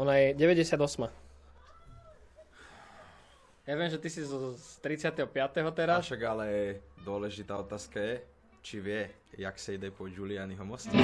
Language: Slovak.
Ona je 98. Ja viem, že ty si z 35. teraz. Však ale dôležitá otázka je, či vie, jak sa ide po Giulianiho mostu.